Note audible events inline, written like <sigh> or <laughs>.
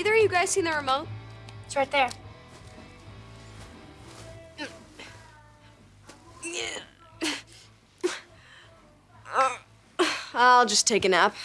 Either of you guys seen the remote? It's right there. <laughs> I'll just take a nap.